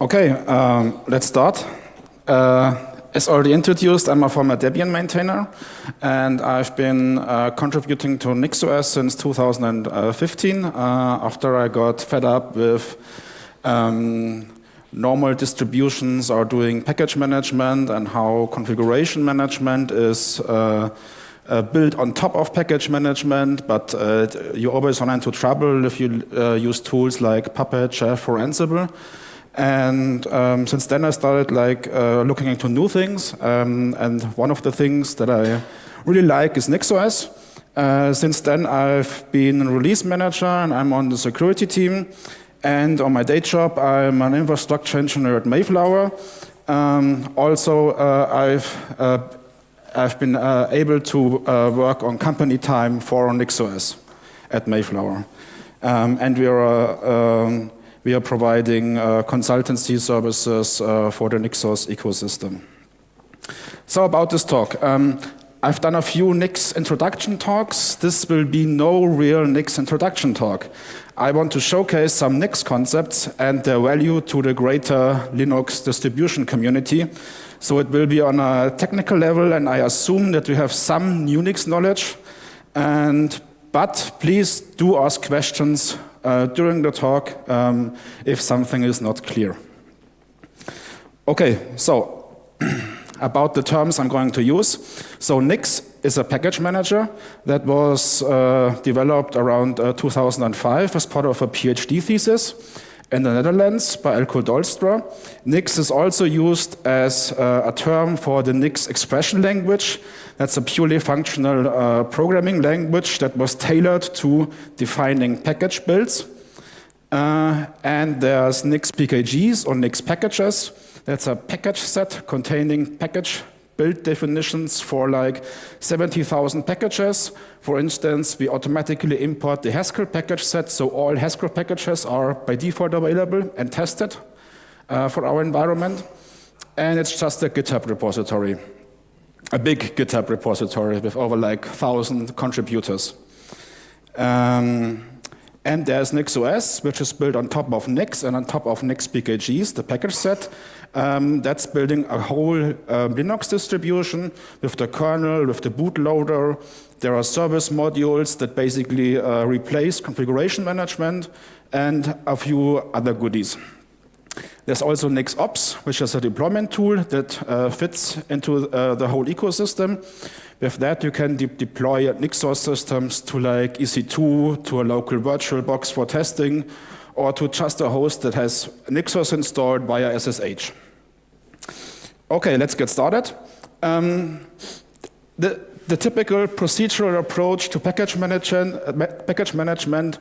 Okay, um, let's start. Uh, as already introduced, I'm a former Debian maintainer, and I've been uh, contributing to NixOS since 2015 uh, after I got fed up with um, normal distributions are doing package management and how configuration management is uh, uh, built on top of package management, but uh, you always run into trouble if you uh, use tools like Puppet, Chef, or Ansible. And um, since then I started like uh, looking into new things. Um, and one of the things that I really like is NixOS. Uh, since then I've been a release manager and I'm on the security team. And on my day job I'm an infrastructure engineer at Mayflower. Um, also uh, I've, uh, I've been uh, able to uh, work on company time for NixOS at Mayflower. Um, and we are um, we are providing uh, consultancy services uh, for the NixOS ecosystem. So about this talk. Um, I've done a few Nix introduction talks. This will be no real Nix introduction talk. I want to showcase some Nix concepts and their value to the greater Linux distribution community. So it will be on a technical level, and I assume that we have some Unix knowledge. And, but please do ask questions uh, during the talk um, if something is not clear. Okay, so about the terms I'm going to use. So Nix is a package manager that was uh, developed around uh, 2005 as part of a PhD thesis in the Netherlands by Eelco Dolstra. Nix is also used as uh, a term for the Nix expression language. That's a purely functional uh, programming language that was tailored to defining package builds. Uh, and there's Nix PKGs or Nix packages. That's a package set containing package build definitions for like 70,000 packages. For instance, we automatically import the Haskell package set, so all Haskell packages are by default available and tested uh, for our environment. And it's just a GitHub repository, a big GitHub repository with over like 1,000 contributors. Um, and there's NixOS, which is built on top of Nix and on top of Nix PKGs, the package set. Um, that's building a whole uh, Linux distribution with the kernel, with the bootloader. There are service modules that basically uh, replace configuration management and a few other goodies. There's also NixOps, which is a deployment tool that uh, fits into uh, the whole ecosystem. With that, you can de deploy NixOS systems to like EC2, to a local VirtualBox for testing, or to just a host that has NixOS installed via SSH. Okay, let's get started. Um, the, the, typical procedural approach to package management, uh, package management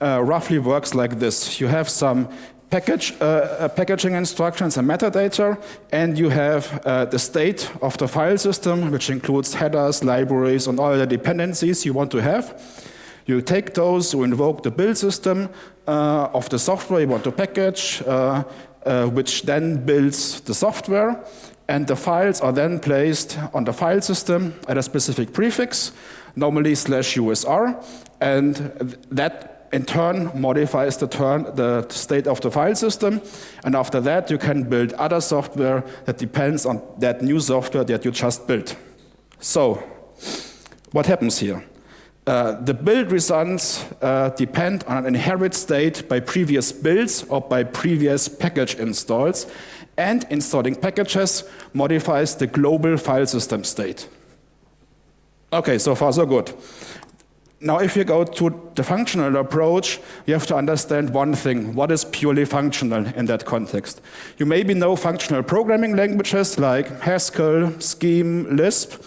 uh, roughly works like this. You have some package, uh, packaging instructions and metadata, and you have uh, the state of the file system, which includes headers, libraries, and all the dependencies you want to have. You take those, you invoke the build system uh, of the software you want to package, uh, uh, which then builds the software, and the files are then placed on the file system at a specific prefix, normally slash USR, and that in turn modifies the, turn, the state of the file system. And after that, you can build other software that depends on that new software that you just built. So, what happens here? Uh, the build results uh, depend on an inherit state by previous builds or by previous package installs, and installing packages modifies the global file system state. Okay, so far so good. Now, if you go to the functional approach, you have to understand one thing. What is purely functional in that context? You maybe know functional programming languages like Haskell, Scheme, Lisp,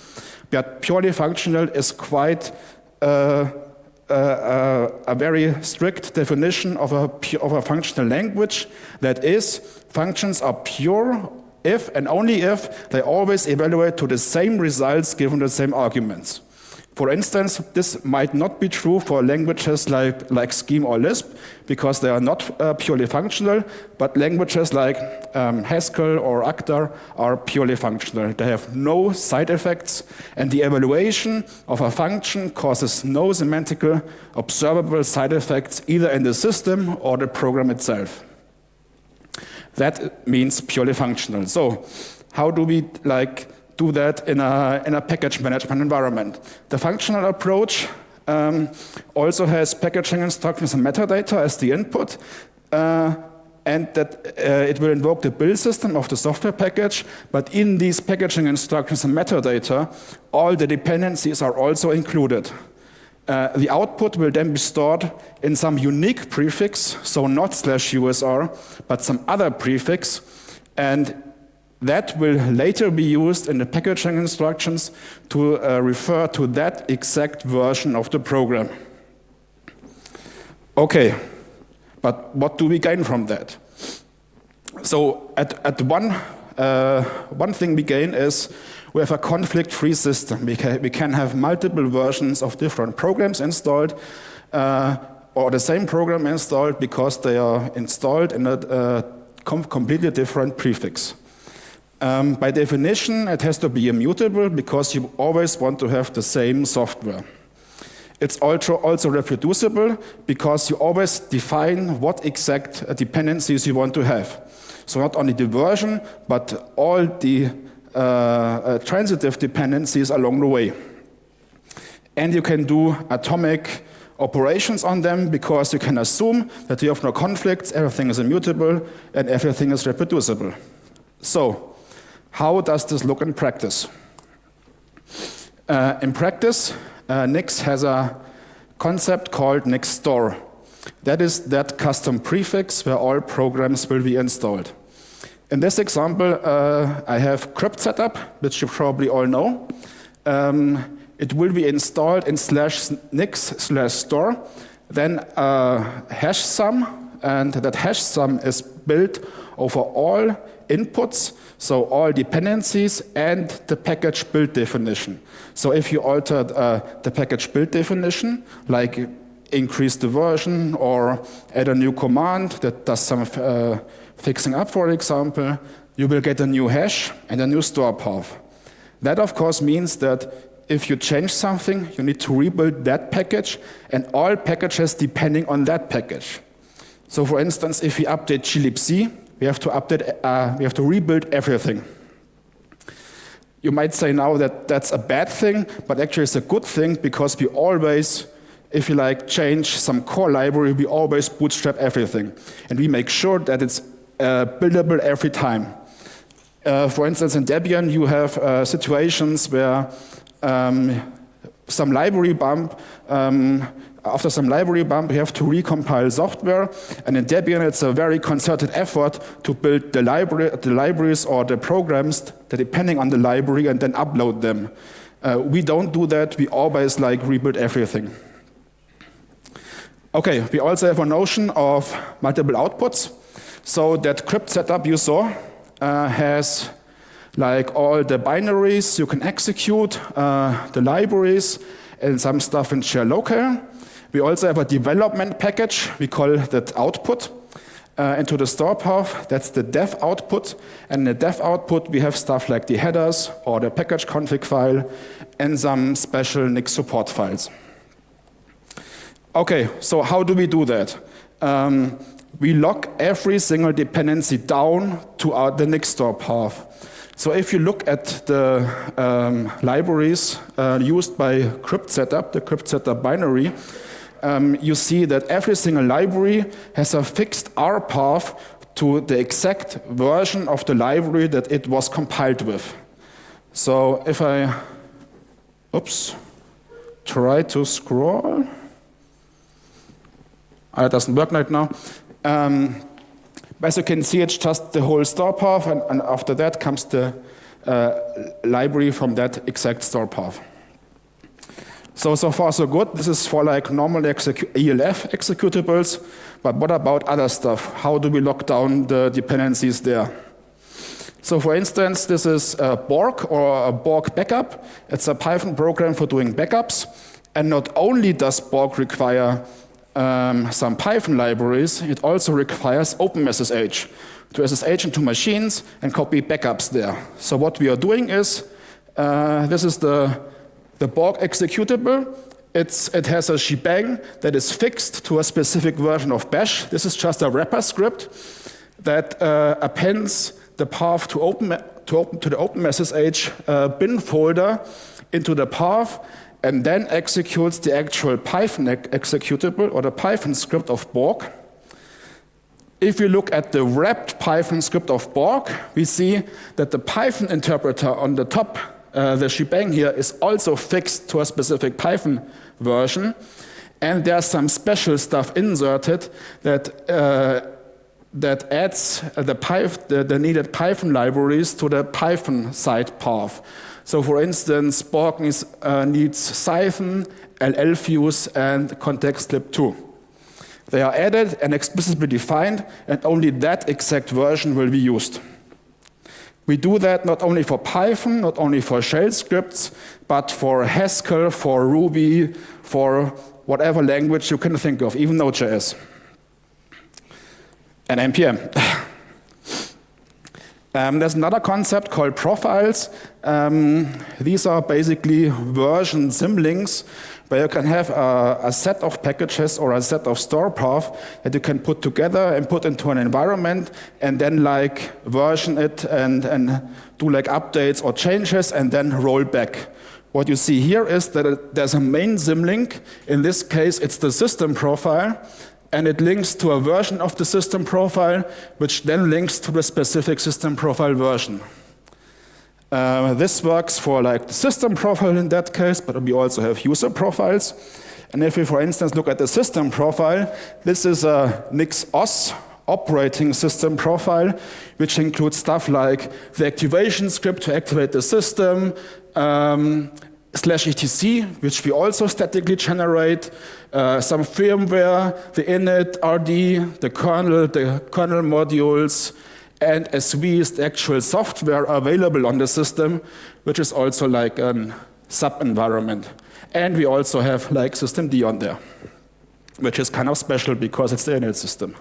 but purely functional is quite uh, uh, uh, a very strict definition of a, of a functional language. That is, functions are pure if and only if they always evaluate to the same results given the same arguments. For instance, this might not be true for languages like, like Scheme or Lisp, because they are not uh, purely functional, but languages like um, Haskell or Actor are purely functional. They have no side effects, and the evaluation of a function causes no semantical observable side effects either in the system or the program itself. That means purely functional. So how do we like do that in a, in a package management environment? The functional approach um, also has packaging instructions and metadata as the input. Uh, and that uh, it will invoke the build system of the software package, but in these packaging instructions and metadata, all the dependencies are also included. Uh, the output will then be stored in some unique prefix, so not slash USR, but some other prefix, and that will later be used in the packaging instructions to uh, refer to that exact version of the program. Okay, but what do we gain from that? So at, at one, uh, one thing we gain is we have a conflict-free system. We can, we can have multiple versions of different programs installed uh, or the same program installed because they are installed in a uh, com completely different prefix. Um, by definition, it has to be immutable because you always want to have the same software. It's also, also reproducible because you always define what exact dependencies you want to have. So not only the version, but all the uh, uh, transitive dependencies along the way. And you can do atomic operations on them because you can assume that you have no conflicts, everything is immutable, and everything is reproducible. So, how does this look in practice? Uh, in practice, uh, Nix has a concept called Nix Store. That is that custom prefix where all programs will be installed. In this example, uh, I have cryptsetup, which you probably all know. Um, it will be installed in slash nix slash store, then a hash sum, and that hash sum is built over all inputs, so all dependencies and the package build definition. So if you alter uh, the package build definition, like increase the version or add a new command that does some uh, fixing up, for example, you will get a new hash and a new store path. That, of course, means that if you change something, you need to rebuild that package and all packages depending on that package. So for instance, if we update glibc, we have to update, uh, we have to rebuild everything. You might say now that that's a bad thing, but actually it's a good thing because we always if you like change some core library, we always bootstrap everything. And we make sure that it's uh, buildable every time. Uh, for instance, in Debian, you have uh, situations where um, some library bump, um, after some library bump, you have to recompile software. And in Debian, it's a very concerted effort to build the, library, the libraries or the programs that depending on the library and then upload them. Uh, we don't do that. We always like rebuild everything. Okay, we also have a notion of multiple outputs. So that cryptsetup you saw uh, has like all the binaries you can execute, uh, the libraries, and some stuff in share local. We also have a development package. We call that output. Uh, into the store path, that's the dev output. And in the dev output, we have stuff like the headers or the package config file and some special Nix support files. Okay, so how do we do that? Um, we lock every single dependency down to our, the Nix store path. So if you look at the um, libraries uh, used by cryptsetup, the cryptsetup binary, um, you see that every single library has a fixed R path to the exact version of the library that it was compiled with. So if I, oops, try to scroll, uh, it doesn't work right now. Um, as you can see, it's just the whole store path, and, and after that comes the uh, library from that exact store path. So, so far so good. This is for like normal execu ELF executables, but what about other stuff? How do we lock down the dependencies there? So for instance, this is a Borg or a Borg backup. It's a Python program for doing backups. And not only does Borg require um, some Python libraries, it also requires OpenSSH to SSH into machines and copy backups there. So what we are doing is, uh, this is the, the Borg executable. It's, it has a shebang that is fixed to a specific version of bash. This is just a wrapper script that uh, appends the path to, open, to, open, to the OpenSSH uh, bin folder into the path and then executes the actual Python executable or the Python script of Borg. If we look at the wrapped Python script of Borg, we see that the Python interpreter on the top, uh, the shebang here, is also fixed to a specific Python version. And there's some special stuff inserted that, uh, that adds the, the, the, needed Python libraries to the Python side path. So for instance, Borg needs, uh, needs Cython, LLFuse, and contextlib2. They are added and explicitly defined, and only that exact version will be used. We do that not only for Python, not only for shell scripts, but for Haskell, for Ruby, for whatever language you can think of, even Node.js and NPM. um, there's another concept called profiles. Um, these are basically version symlinks where you can have a, a, set of packages or a set of store path that you can put together and put into an environment and then like version it and, and do like updates or changes and then roll back. What you see here is that there's a main symlink. In this case, it's the system profile, and it links to a version of the system profile, which then links to the specific system profile version. Uh, this works for like the system profile in that case, but we also have user profiles. And if we, for instance, look at the system profile, this is a NixOS operating system profile, which includes stuff like the activation script to activate the system, um, slash etc, which we also statically generate, uh, some firmware, the initrd, the kernel, the kernel modules, and SV is the actual software available on the system, which is also like a sub-environment. And we also have like systemd on there, which is kind of special because it's the init system.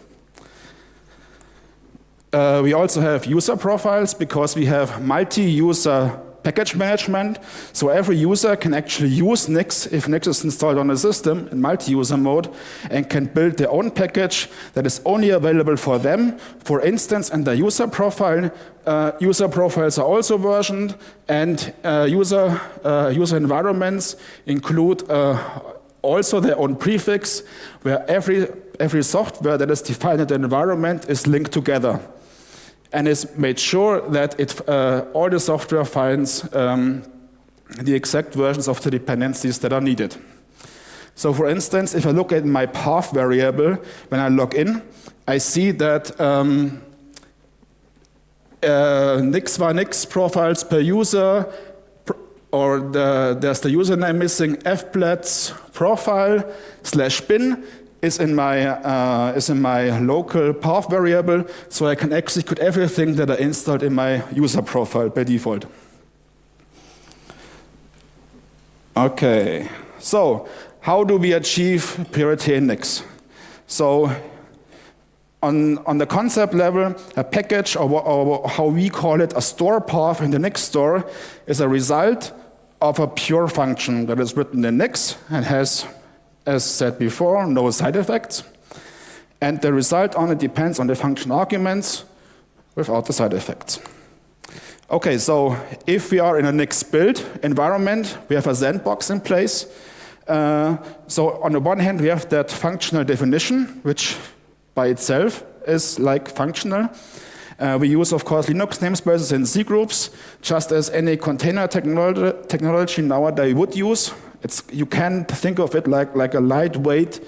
Uh, we also have user profiles because we have multi-user package management. So every user can actually use Nix if Nix is installed on a system in multi-user mode and can build their own package that is only available for them. For instance, in the user profile, uh, user profiles are also versioned and uh, user, uh, user environments include uh, also their own prefix where every, every software that is defined in the environment is linked together and is made sure that it, uh, all the software finds um, the exact versions of the dependencies that are needed. So for instance, if I look at my path variable, when I log in, I see that um, uh, Nix var Nix profiles per user, or the, there's the username missing fpletz profile slash bin, is in my uh, is in my local path variable, so I can execute everything that I installed in my user profile by default. Okay, so how do we achieve purity in Nix? So on, on the concept level, a package, or, or how we call it, a store path in the Nix store, is a result of a pure function that is written in Nix and has as said before, no side effects. And the result only depends on the function arguments without the side effects. Okay, so if we are in a Nix build environment, we have a sandbox in place. Uh, so on the one hand, we have that functional definition, which by itself is like functional. Uh, we use, of course, Linux namespaces and cgroups, just as any container technology, technology nowadays would use. It's, you can think of it like, like a lightweight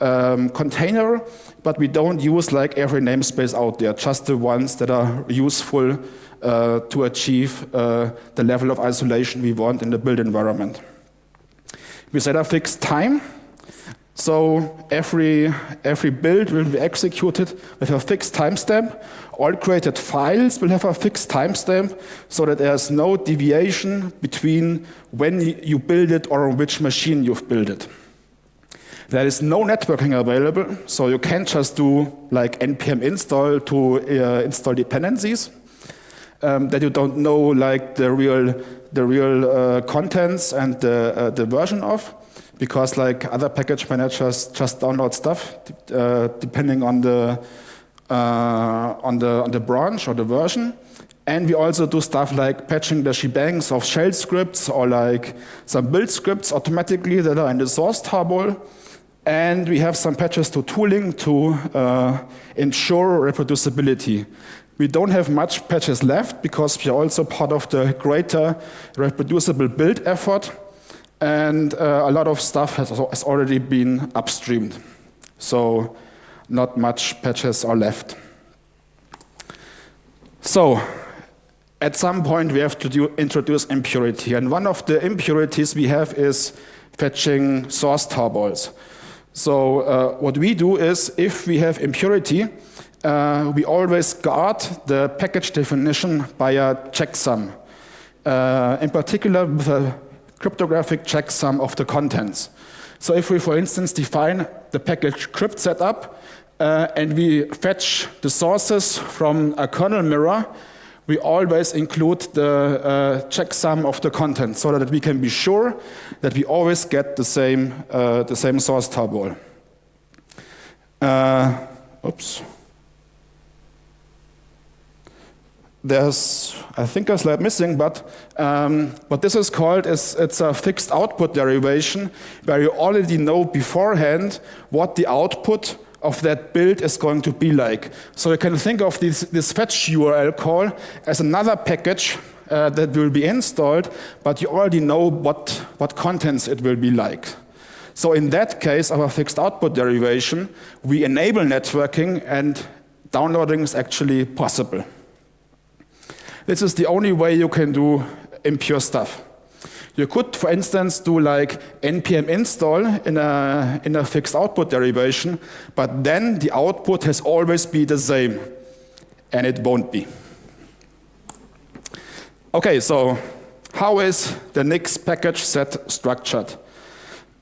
um, container, but we don't use like every namespace out there, just the ones that are useful uh, to achieve uh, the level of isolation we want in the build environment. We set a fixed time. So every, every build will be executed with a fixed timestamp. All created files will have a fixed timestamp so that there's no deviation between when you build it or on which machine you've built it. There is no networking available, so you can't just do like npm install to uh, install dependencies um, that you don't know like the real, the real uh, contents and the, uh, the version of because like other package managers just download stuff uh, depending on the uh, on, the, on the branch or the version. And we also do stuff like patching the shebangs of shell scripts or like some build scripts automatically that are in the source tarball. And we have some patches to tooling to uh, ensure reproducibility. We don't have much patches left because we are also part of the greater reproducible build effort. And uh, a lot of stuff has, has already been upstreamed. So not much patches are left. So at some point we have to do, introduce impurity. And one of the impurities we have is fetching source tarballs. So uh, what we do is if we have impurity, uh, we always guard the package definition by a checksum. Uh, in particular with a cryptographic checksum of the contents. So if we, for instance, define the package cryptsetup uh, and we fetch the sources from a kernel mirror, we always include the uh, checksum of the content so that we can be sure that we always get the same, uh, the same source tarball. Uh, oops. There's, I think a slide missing, but um, what this is called is it's a fixed output derivation where you already know beforehand what the output of that build is going to be like. So you can think of this, this fetch URL call as another package uh, that will be installed, but you already know what, what contents it will be like. So in that case, our fixed output derivation, we enable networking and downloading is actually possible. This is the only way you can do impure stuff. You could, for instance, do like npm install in a, in a fixed output derivation, but then the output has always be the same, and it won't be. Okay, so how is the Nix package set structured?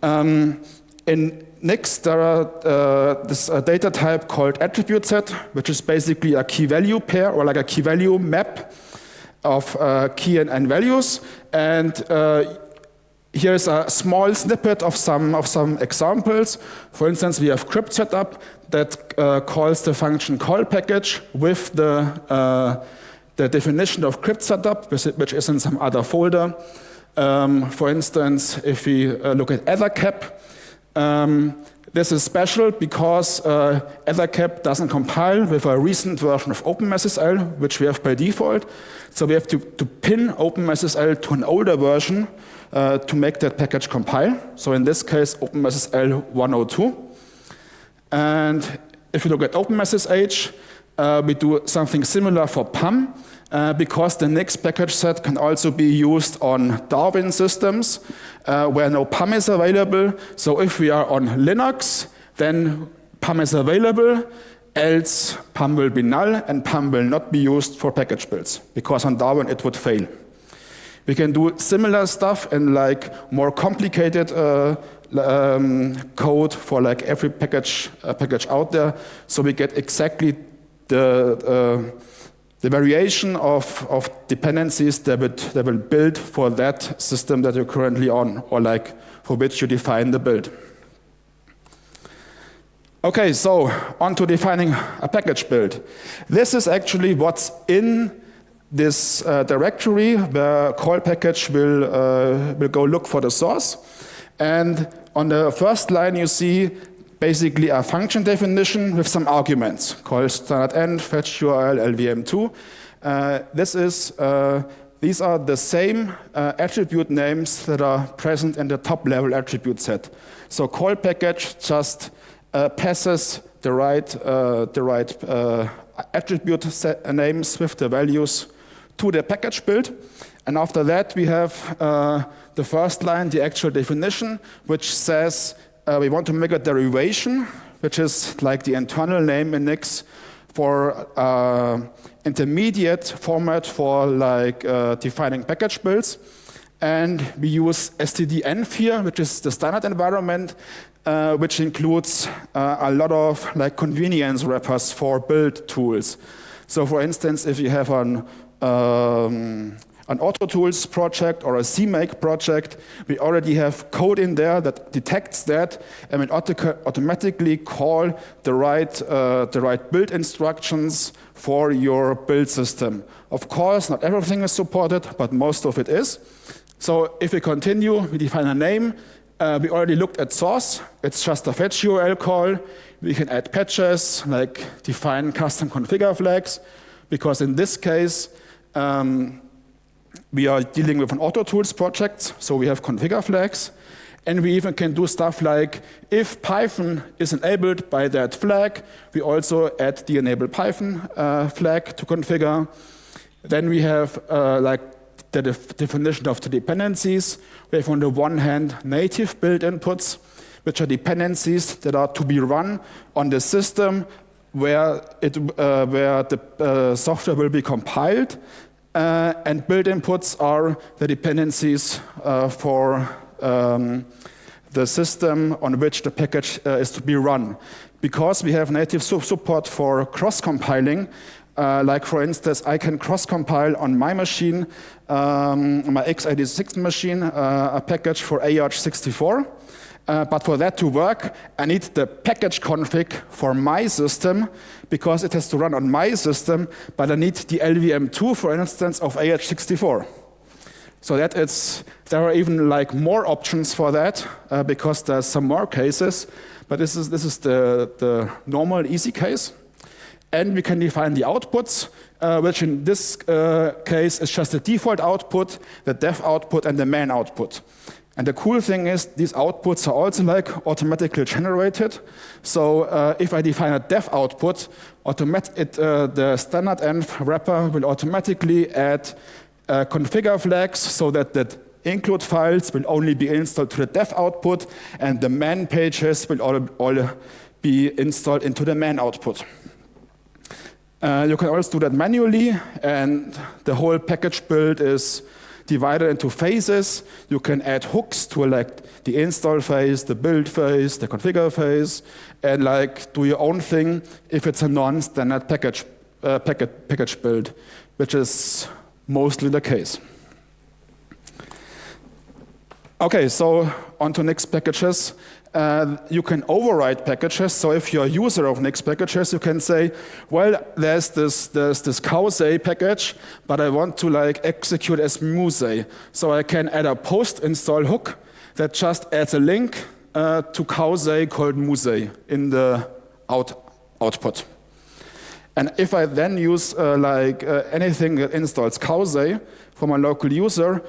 Um, in Nix, there are uh, this uh, data type called attribute set, which is basically a key value pair or like a key value map of uh, key and, and, values. And uh, here's a small snippet of some, of some examples. For instance, we have cryptsetup that uh, calls the function call package with the, uh, the definition of cryptsetup, which is in some other folder. Um, for instance, if we uh, look at ettercap, um, this is special because uh, ettercap doesn't compile with a recent version of OpenSSL, which we have by default. So we have to, to pin OpenSSL to an older version uh, to make that package compile. So in this case, OpenSSL 102. And if you look at OpenSSH, uh, we do something similar for PAM uh, because the Nix package set can also be used on Darwin systems uh, where no PAM is available. So if we are on Linux, then PAM is available, else PAM will be null and PAM will not be used for package builds because on Darwin it would fail. We can do similar stuff in like more complicated uh, um, code for like every package uh, package out there, so we get exactly the uh, the variation of, of dependencies that, would, that will build for that system that you're currently on, or like for which you define the build. Okay, so on to defining a package build. This is actually what's in this uh, directory where call package will, uh, will go look for the source. And on the first line you see basically a function definition with some arguments called standard env, fetch URL, LVM2. Uh, this is, uh, these are the same uh, attribute names that are present in the top level attribute set. So call package just uh, passes the right, uh, the right uh, attribute names with the values to the package build. And after that, we have the first line, the actual definition, which says uh, we want to make a derivation, which is like the internal name in Nix for uh, intermediate format for like uh, defining package builds. And we use std-env here, which is the standard environment, uh, which includes uh, a lot of like convenience wrappers for build tools. So for instance, if you have an, um, an AutoTools project or a CMake project, we already have code in there that detects that and will auto automatically call the right, uh, the right build instructions for your build system. Of course, not everything is supported, but most of it is. So if we continue, we define a name. Uh, we already looked at source. It's just a fetch URL call. We can add patches, like define custom configure flags, because in this case, um, we are dealing with an auto tools project, so we have configure flags. And we even can do stuff like if Python is enabled by that flag, we also add the enable Python uh, flag to configure. Then we have uh, like the def definition of the dependencies. We have on the one hand native build inputs, which are dependencies that are to be run on the system where, it, uh, where the uh, software will be compiled. Uh, and build inputs are the dependencies uh, for um, the system on which the package uh, is to be run. Because we have native support for cross-compiling, uh, like for instance, I can cross-compile on my machine, um, my x86 machine, uh, a package for AArch64. Uh, but for that to work, I need the package config for my system because it has to run on my system, but I need the LVM2, for instance, of AArch64. So that it's, there are even like more options for that uh, because there's some more cases, but this is, this is the, the normal easy case. And we can define the outputs, uh, which in this uh, case is just the default output, the dev output, and the main output. And the cool thing is these outputs are also like automatically generated. So uh, if I define a dev output, it, uh, the standard env wrapper will automatically add uh, configure flags so that the include files will only be installed to the dev output and the man pages will all, all be installed into the man output. Uh, you can also do that manually and the whole package build is divided into phases. You can add hooks to like the install phase, the build phase, the configure phase, and like do your own thing if it's a non-standard package, uh, package, package build, which is mostly the case. Okay, so on to Nix packages. Uh, you can override packages. So if you're a user of Nix packages, you can say, well, there's this, there's this package, but I want to like execute as Muse. So I can add a post install hook that just adds a link uh, to cowsay called Muse in the out, output. And if I then use uh, like uh, anything that installs cowsay from a local user,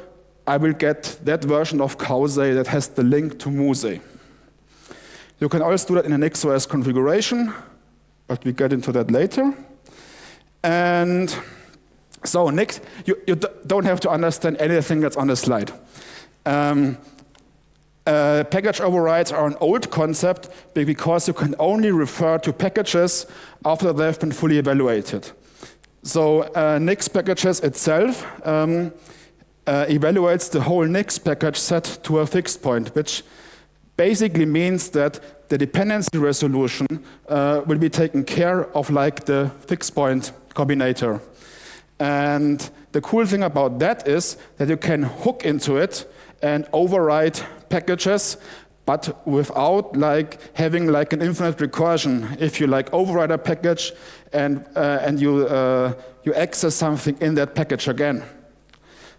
I will get that version of cowsay that has the link to Muse. You can also do that in an NixOS configuration, but we get into that later. And so next, you, you don't have to understand anything that's on the slide. Um, uh, package overrides are an old concept because you can only refer to packages after they've been fully evaluated. So uh, Nix packages itself um, uh, evaluates the whole Nix package set to a fixed point, which basically means that the dependency resolution uh, will be taken care of like the fixed point combinator. And the cool thing about that is that you can hook into it and override packages, but without like having like an infinite recursion. If you like override a package and uh, and you uh, you access something in that package again.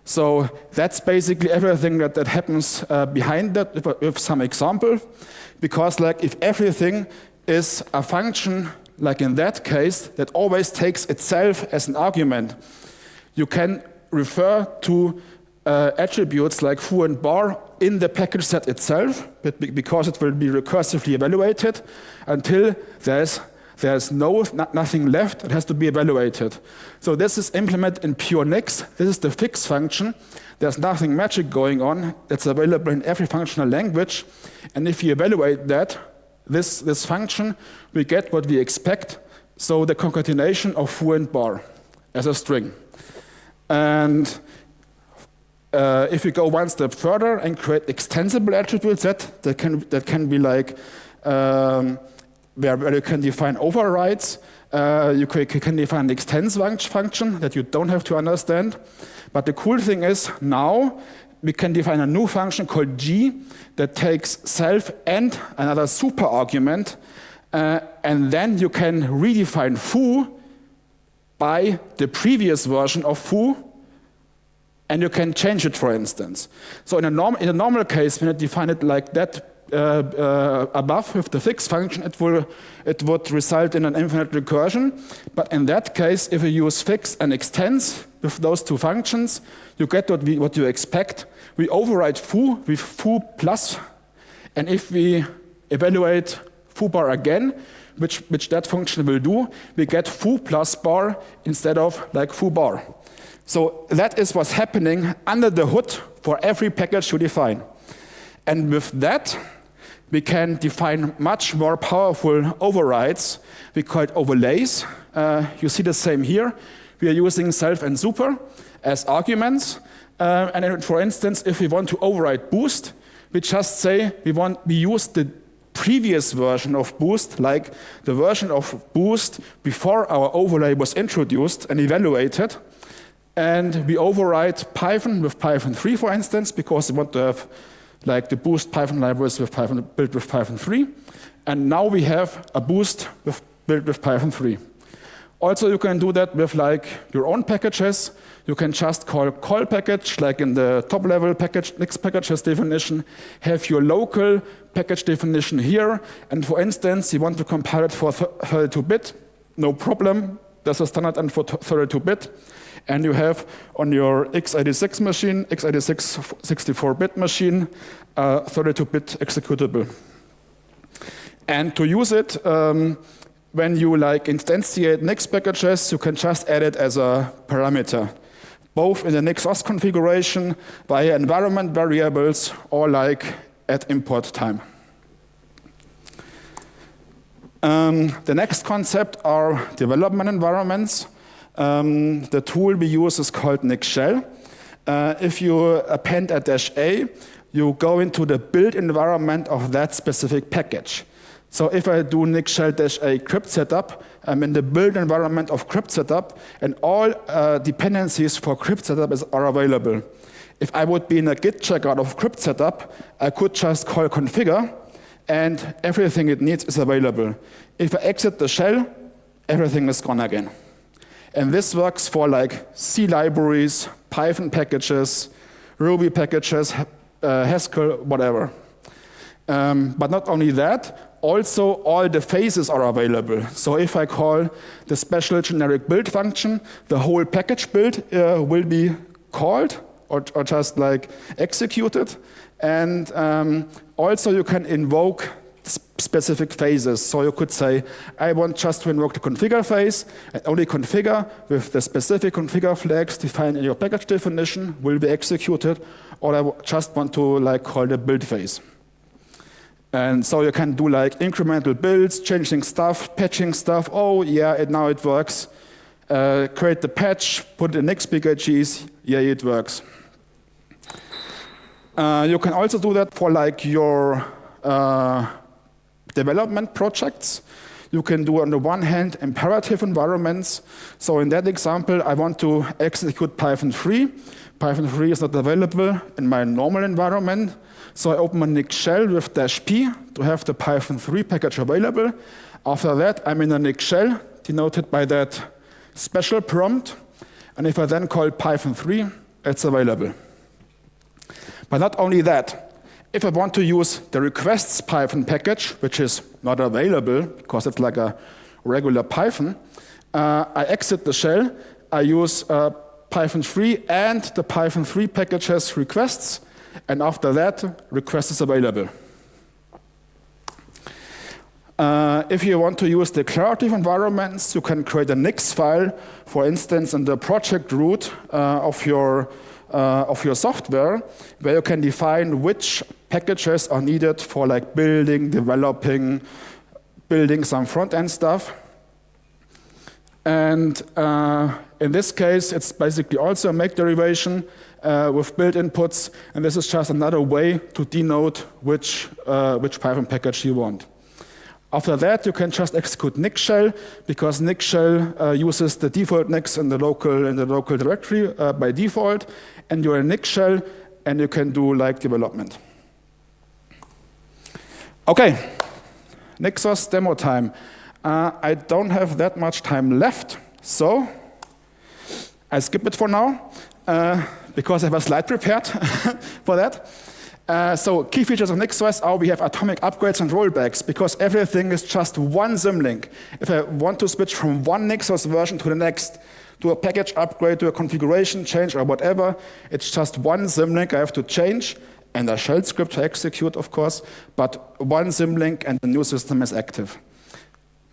So that's basically everything that, that happens uh, behind that with, with some example. Because like if everything is a function, like in that case, that always takes itself as an argument, you can refer to uh, attributes like foo and bar in the package set itself, but because it will be recursively evaluated until there's there's no, nothing left, it has to be evaluated. So this is implemented in pure Nix. This is the fix function. There's nothing magic going on. It's available in every functional language. And if you evaluate that, this, this function, we get what we expect. So the concatenation of foo and bar as a string. And uh, if we go one step further and create extensible attributes that, that, can, that can be like um, where, where you can define overrides. Uh, you can define an extends function that you don't have to understand. But the cool thing is now we can define a new function called g that takes self and another super argument. Uh, and then you can redefine foo by the previous version of foo and you can change it, for instance. So in a, norm in a normal case, when you define it like that Uh, uh, above with the fix function, it, will, it would result in an infinite recursion. But in that case, if you use fix and extends with those two functions, you get what, we, what you expect. We override foo with foo plus, and if we evaluate foo bar again, which, which that function will do, we get foo plus bar instead of like foo bar. So that is what's happening under the hood for every package you define. And with that, we can define much more powerful overrides. We call it overlays. Uh, you see the same here. We are using self and super as arguments. Uh, and for instance, if we want to override boost, we just say we want we use the previous version of boost, like the version of boost before our overlay was introduced and evaluated. And we override Python with Python 3, for instance, because we want to have like the boost Python libraries with Python, built with Python 3. And now we have a boost with, built with Python 3. Also, you can do that with like your own packages. You can just call call package, like in the top level package, Nix packages definition, have your local package definition here. And for instance, you want to compile it for 32-bit, no problem. There's a standard env for 32-bit and you have on your x86 machine, x86 64-bit machine, 32-bit executable. And to use it, um, when you like instantiate Nix packages, you can just add it as a parameter, both in the NixOS configuration via environment variables or like at import time. Um, the next concept are development environments. Um, the tool we use is called Nix Shell. Uh, if you append a dash A, you go into the build environment of that specific package. So if I do Nix Shell dash A cryptsetup, I'm in the build environment of cryptsetup, and all uh, dependencies for cryptsetup is, are available. If I would be in a git checkout of cryptsetup, I could just call configure, and everything it needs is available. If I exit the shell, everything is gone again. And this works for like C libraries, Python packages, Ruby packages, uh, Haskell, whatever. Um, but not only that, also all the phases are available. So if I call the special generic build function, the whole package build uh, will be called or, or, just like executed. And um, also you can invoke specific phases. So you could say, I want just to invoke the configure phase, and only configure with the specific configure flags defined in your package definition will be executed, or I just want to like call the build phase. And so you can do like incremental builds, changing stuff, patching stuff. Oh yeah, it, now it works. Uh, create the patch, put it in Nix packages. Yeah, it works. Uh, you can also do that for like your uh, development projects. You can do on the one hand imperative environments. So in that example, I want to execute Python 3. Python 3 is not available in my normal environment. So I open a Nix shell with dash p to have the Python 3 package available. After that, I'm in a Nix shell denoted by that special prompt. And if I then call Python 3, it's available. But not only that, if I want to use the requests Python package, which is not available because it's like a regular Python, uh, I exit the shell, I use uh, Python 3 and the Python 3 package has requests, and after that, request is available. Uh, if you want to use declarative environments, you can create a Nix file, for instance, in the project root uh, of your uh, of your software, where you can define which packages are needed for like building, developing, building some front-end stuff. And uh, in this case, it's basically also a make derivation uh, with build inputs, and this is just another way to denote which, uh, which Python package you want. After that, you can just execute Nix shell because Nix shell uh, uses the default Nix in the local in the local directory uh, by default, and you're a Nix shell, and you can do like development. Okay, NixOS demo time. Uh, I don't have that much time left, so I skip it for now uh, because I have a slide prepared for that. Uh, so key features of NixOS are we have atomic upgrades and rollbacks because everything is just one symlink. If I want to switch from one NixOS version to the next, do a package upgrade, do a configuration change or whatever, it's just one symlink I have to change and a shell script to execute, of course, but one symlink and the new system is active.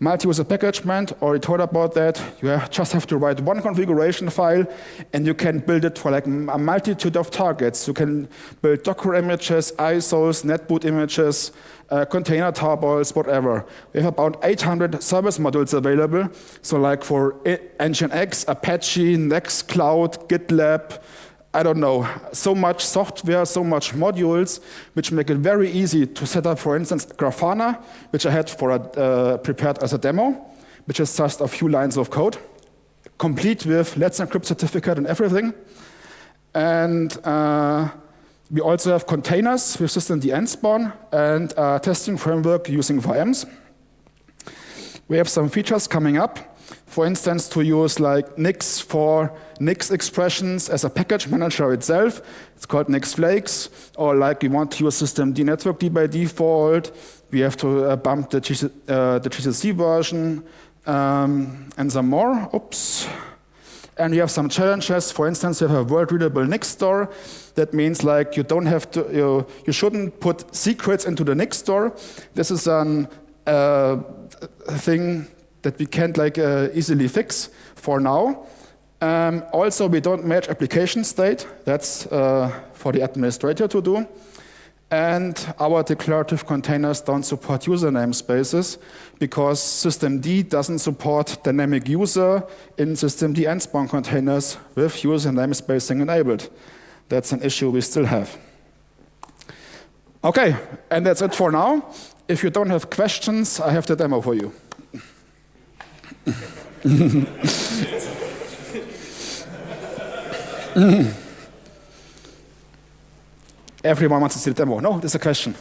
Multi-user packagement, already told about that. You have, just have to write one configuration file, and you can build it for like a multitude of targets. You can build Docker images, ISOs, netboot images, uh, container tarballs, whatever. We have about 800 service modules available. So like for Nginx, Apache, Nextcloud, GitLab, I don't know, so much software, so much modules, which make it very easy to set up, for instance, Grafana, which I had for a, uh, prepared as a demo, which is just a few lines of code, complete with Let's Encrypt certificate and everything. And uh, we also have containers with systemd nspawn and a testing framework using VMs. We have some features coming up for instance, to use like Nix for Nix expressions as a package manager itself. It's called Nix Flakes. Or like we want to use systemd networkd by default. We have to uh, bump the, uh, the GCC version um, and some more. Oops. And we have some challenges. For instance, you have a world-readable Nix store. That means like you don't have to, you, you shouldn't put secrets into the Nix store. This is a uh, thing that we can't like uh, easily fix for now. Um, also, we don't match application state. That's uh, for the administrator to do. And our declarative containers don't support user namespaces because systemd doesn't support dynamic user in systemd nspawn containers with user namespacing enabled. That's an issue we still have. Okay, and that's it for now. If you don't have questions, I have the demo for you. Everyone wants to see the demo. No, there's a question.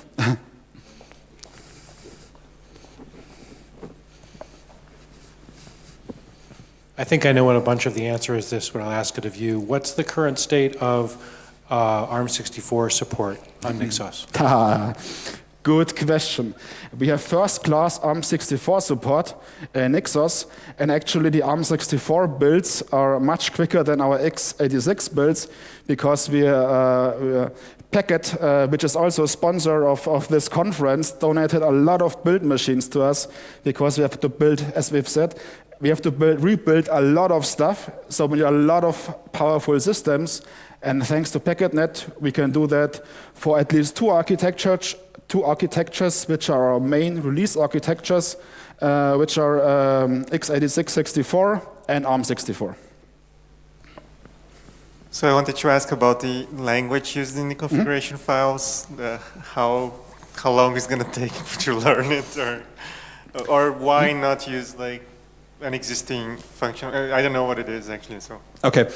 I think I know what a bunch of the answer is this, but I'll ask it of you. What's the current state of uh, ARM64 support on NixOS? Good question. We have first-class ARM64 support in NixOS, and actually the ARM64 builds are much quicker than our x86 builds because we, uh, we Packet, uh, which is also a sponsor of, of this conference, donated a lot of build machines to us because we have to build, as we've said, we have to build, rebuild a lot of stuff, so we need a lot of powerful systems, and thanks to PacketNet, we can do that for at least two architectures, two architectures, which are our main release architectures, uh, which are um, x86 64 and ARM64. So I wanted to ask about the language used in the configuration mm -hmm. files, how, how long is going to take to learn it, or, or why mm -hmm. not use like an existing function. Uh, I don't know what it is actually. So okay,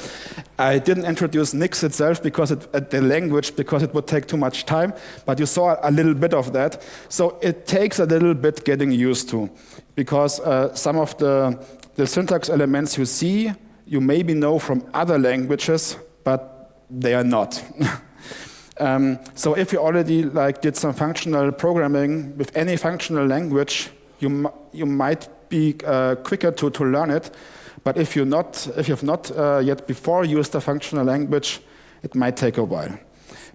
I didn't introduce Nix itself because it, uh, the language because it would take too much time. But you saw a little bit of that. So it takes a little bit getting used to, because uh, some of the the syntax elements you see you maybe know from other languages, but they are not. um, so if you already like did some functional programming with any functional language, you you might be uh, quicker to, to learn it. But if, you're not, if you've not uh, yet before used a functional language, it might take a while.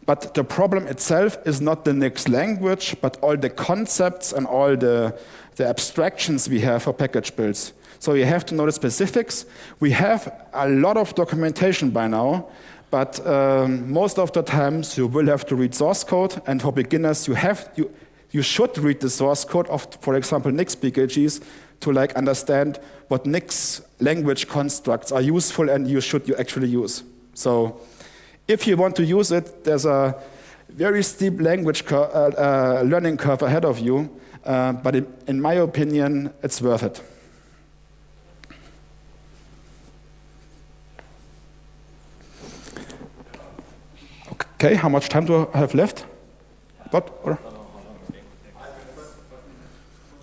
But the problem itself is not the Nix language, but all the concepts and all the, the abstractions we have for package builds. So you have to know the specifics. We have a lot of documentation by now, but um, most of the times you will have to read source code, and for beginners you have you, you should read the source code of, for example, Nix PKGs to like understand what Nix language constructs are useful and you should you actually use. So if you want to use it, there's a very steep language cur uh, uh, learning curve ahead of you. uh, but in, in my opinion, it's worth it. Okay, how much time do I have left? What? Or?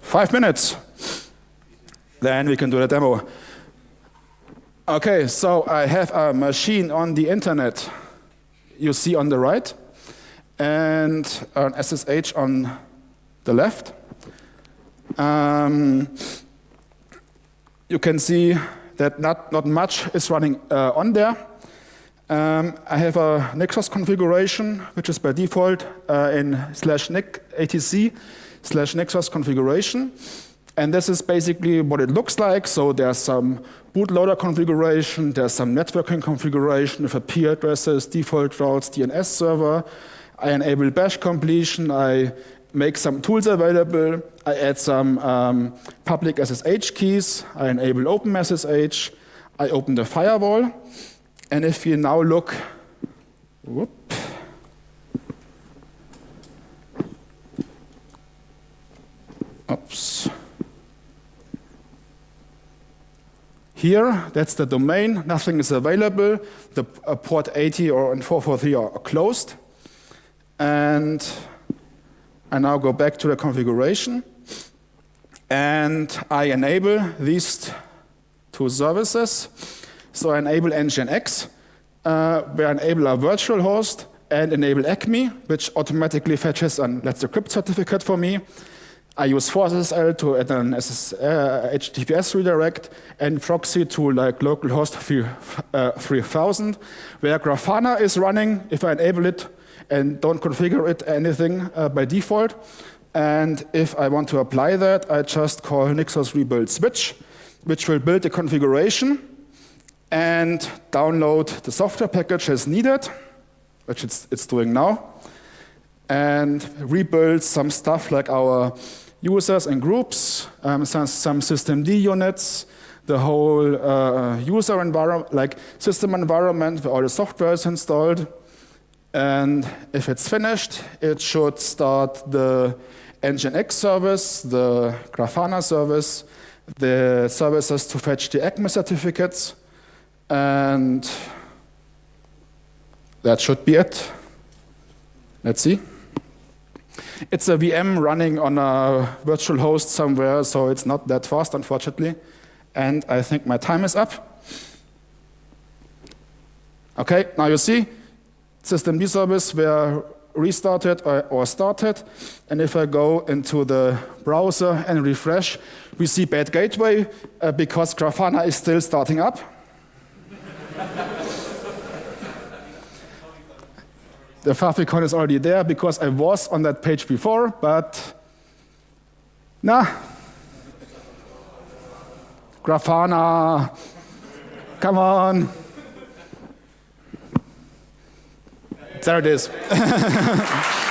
Five minutes. Then we can do the demo. Okay, so I have a machine on the internet you see on the right and an SSH on the left. Um, you can see that not, not much is running uh, on there. Um, I have a NixOS configuration, which is by default uh, in slash atc slash NixOS configuration. And this is basically what it looks like. So there's some bootloader configuration, there's some networking configuration with IP addresses, default routes, DNS server. I enable bash completion. I make some tools available. I add some um, public SSH keys. I enable OpenSSH. I open the firewall. And if you now look, whoop, oops. Here, that's the domain, nothing is available. The uh, port 80 or 443 are closed. And I now go back to the configuration. And I enable these two services. So I enable Nginx, uh, I enable a virtual host and enable ACME, which automatically fetches an Let's Encrypt certificate for me. I use ForceSSL to add an SS, uh, HTTPS redirect and proxy to like localhost 3000, uh, where Grafana is running if I enable it and don't configure it anything uh, by default. And if I want to apply that, I just call NixOS rebuild switch, which will build the configuration and download the software package as needed, which it's, it's doing now, and rebuild some stuff like our users and groups, um, some, some systemd units, the whole uh, user environment, like system environment where all the software is installed. And if it's finished, it should start the Nginx service, the Grafana service, the services to fetch the ACME certificates, and that should be it. Let's see. It's a VM running on a virtual host somewhere, so it's not that fast, unfortunately. And I think my time is up. Okay, now you see, systemd service were restarted or, or, started. And if I go into the browser and refresh, we see bad gateway uh, because Grafana is still starting up. The favicon is already there because I was on that page before, but nah. Grafana, come on. There it is.